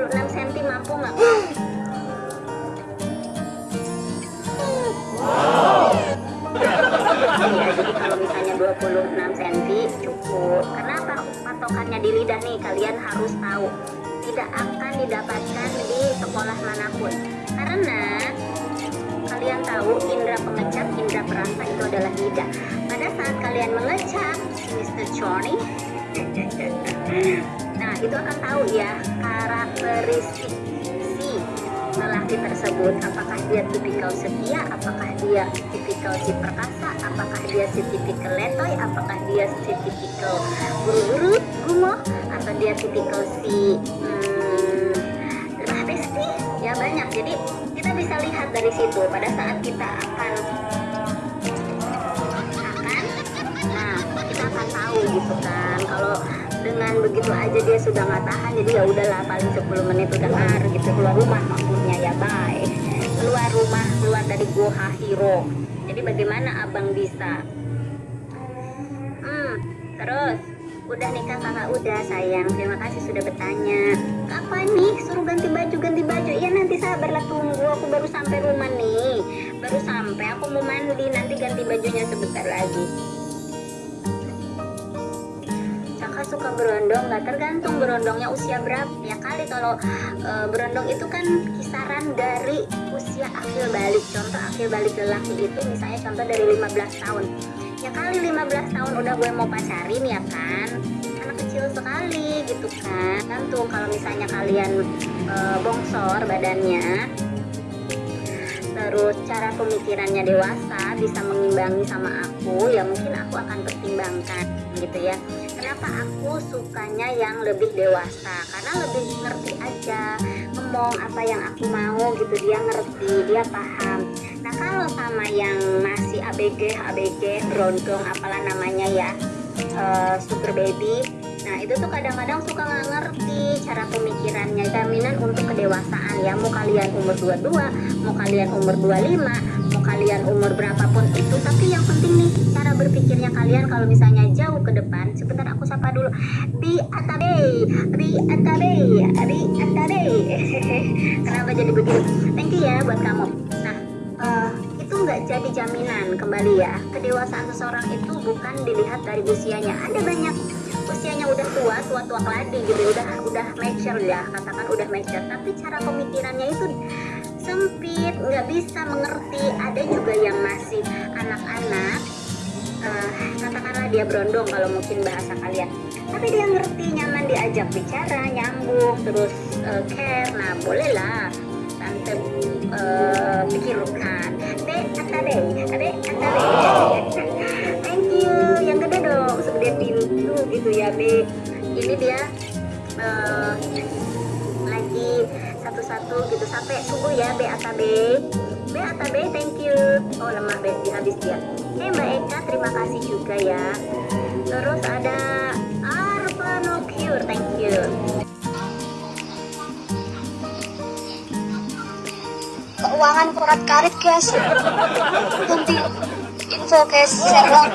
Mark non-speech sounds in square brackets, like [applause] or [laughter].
26 cm mampu nggak? Kalau misalnya 26 cm cukup. Kenapa patokannya di lidah nih? Kalian harus tahu. Tidak akan didapatkan di sekolah mana pun. Karena kalian tahu indera pengecap, indera perasa itu adalah lidah. Pada saat kalian mengecap, Mr. Johnny, [laughs] itu akan tahu ya karakteristik si lelaki tersebut. Apakah dia tipikal setia, apakah dia tipikal si perkasa, apakah dia si tipikal letoy, apakah dia si tipikal buru-buru, gumoh, atau dia tipikal si hmm, besti, ya banyak. Jadi kita bisa lihat dari situ. Pada saat kita akan akan nah kita akan tahu gitu kan. Kalau dengan begitu aja dia sudah nggak tahan jadi ya udahlah paling 10 menit udah kelar gitu keluar rumah maksudnya ya bye. Keluar rumah keluar dari Goha Hiro jadi bagaimana abang bisa? Hmm terus udah nikah kakak udah sayang. Terima kasih sudah bertanya. Kapan nih? Suruh ganti baju ganti baju. Ya nanti sabarlah tunggu. Aku baru sampai rumah nih. Baru sampai aku mau mandi. Nanti ganti bajunya sebentar lagi berondong nggak tergantung berondongnya usia berapa. Ya kali kalau e, berondong itu kan kisaran dari usia akhir balik. Contoh akhir balik lelaki itu misalnya contoh dari 15 tahun. Ya kali 15 tahun udah gue mau pacarin ya kan? Anak kecil sekali gitu kan. Tentu kalau misalnya kalian e, bongsor badannya terus cara pemikirannya dewasa bisa mengimbangi sama aku ya mungkin akan pertimbangkan gitu ya. Kenapa aku sukanya yang lebih dewasa? Karena lebih ngerti aja ngomong apa yang aku mau gitu. Dia ngerti dia paham. Nah kalau sama yang masih ABG ABG berondong apalah namanya ya uh, super baby nah itu tuh kadang-kadang suka nggak ngerti cara pemikirannya. Jaminan untuk kedewasaan ya mau kalian umur 22 mau kalian umur 25 kalian umur berapapun itu tapi yang penting nih cara berpikirnya kalian kalau misalnya jauh ke depan sebentar aku sapa dulu. Bi Atabe Bi Atabe Bi Atabe [laughs] kenapa jadi begitu thank you ya buat kamu. Nah uh, itu nggak jadi jaminan kembali ya. Kedewasaan seseorang itu bukan dilihat dari usianya. Ada banyak usianya udah tua tua tua keladi gitu udah udah mature ya katakan udah mature. Tapi cara pemikirannya itu sempit nggak bisa mengerti. Ada juga yang masih anak-anak uh, katakanlah dia berondong kalau mungkin bahasa kalian. Tapi dia ngerti nyaman diajak bicara nyambung terus uh, care. Nah bolehlah. Tante uh, pikirkan. Be atabe abe atabe thank you. Yang gede dong segede pintu gitu ya be ini dia uh, satu-satu gitu. Sampai subuh ya be atabe be. Atabe thank you. Oh lemah be habis dia. Eh mbak Eka terima kasih juga ya. Terus ada Arpano Cure thank you. Keuangan kurat karit guys. Nanti info guys serong